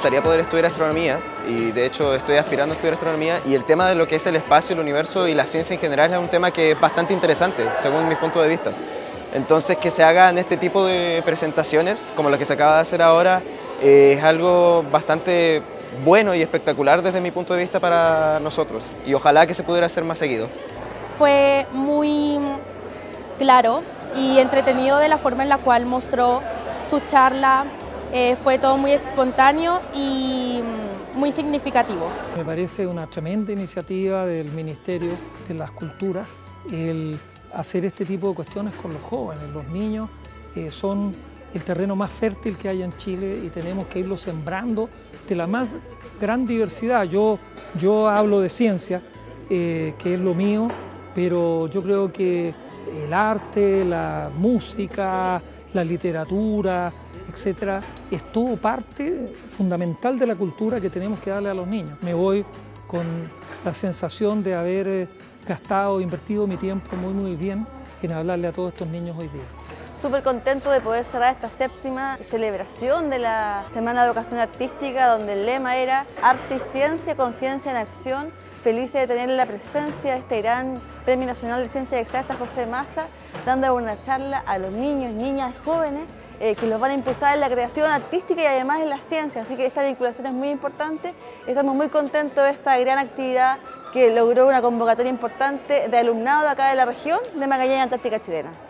gustaría poder estudiar astronomía y de hecho estoy aspirando a estudiar astronomía y el tema de lo que es el espacio, el universo y la ciencia en general es un tema que es bastante interesante según mi punto de vista. Entonces que se hagan este tipo de presentaciones como la que se acaba de hacer ahora eh, es algo bastante bueno y espectacular desde mi punto de vista para nosotros y ojalá que se pudiera hacer más seguido. Fue muy claro y entretenido de la forma en la cual mostró su charla, eh, fue todo muy espontáneo y mm, muy significativo. Me parece una tremenda iniciativa del Ministerio de las Culturas el hacer este tipo de cuestiones con los jóvenes. Los niños eh, son el terreno más fértil que hay en Chile y tenemos que irlo sembrando de la más gran diversidad. Yo, yo hablo de ciencia, eh, que es lo mío, pero yo creo que el arte, la música, la literatura, etcétera, es todo parte fundamental de la cultura que tenemos que darle a los niños. Me voy con la sensación de haber eh, gastado, invertido mi tiempo muy muy bien en hablarle a todos estos niños hoy día. Súper contento de poder cerrar esta séptima celebración de la Semana de Educación Artística donde el lema era Arte y Ciencia, Conciencia en Acción. Felices de tener la presencia de este gran Premio Nacional de Ciencias Exactas José Massa, dando una charla a los niños, niñas, jóvenes eh, que los van a impulsar en la creación artística y además en la ciencia, así que esta vinculación es muy importante. Estamos muy contentos de esta gran actividad que logró una convocatoria importante de alumnado de acá de la región de Magallanes Antártica Chilena.